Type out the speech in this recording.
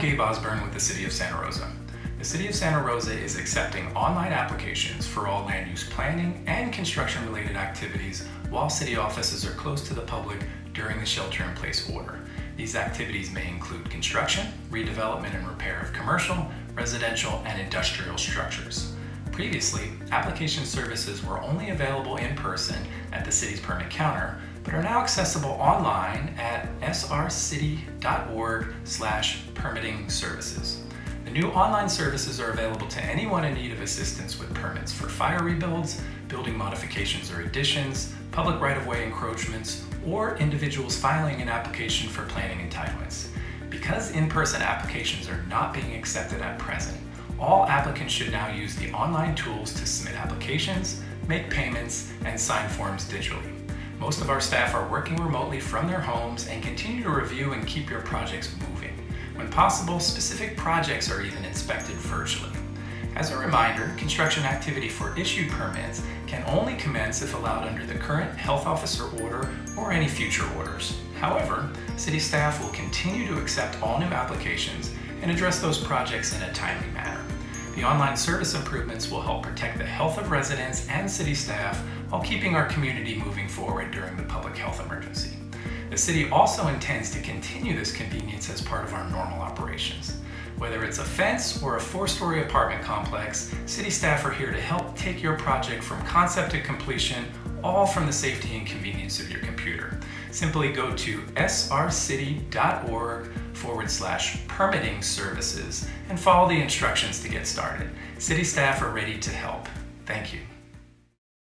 Gabe Osborne with the City of Santa Rosa. The City of Santa Rosa is accepting online applications for all land use planning and construction related activities while city offices are closed to the public during the shelter in place order. These activities may include construction, redevelopment and repair of commercial, residential, and industrial structures. Previously, application services were only available in person at the city's permit counter, are now accessible online at srcity.org slash permitting services. The new online services are available to anyone in need of assistance with permits for fire rebuilds, building modifications or additions, public right-of-way encroachments, or individuals filing an application for planning entitlements. Because in-person applications are not being accepted at present, all applicants should now use the online tools to submit applications, make payments, and sign forms digitally. Most of our staff are working remotely from their homes and continue to review and keep your projects moving. When possible, specific projects are even inspected virtually. As a reminder, construction activity for issued permits can only commence if allowed under the current health officer order or any future orders. However, city staff will continue to accept all new applications and address those projects in a timely manner. The online service improvements will help protect the health of residents and city staff while keeping our community moving forward during the public health emergency. The city also intends to continue this convenience as part of our normal operations. Whether it's a fence or a four-story apartment complex, city staff are here to help take your project from concept to completion, all from the safety and convenience of your computer. Simply go to srcity.org forward slash permitting services and follow the instructions to get started. City staff are ready to help. Thank you.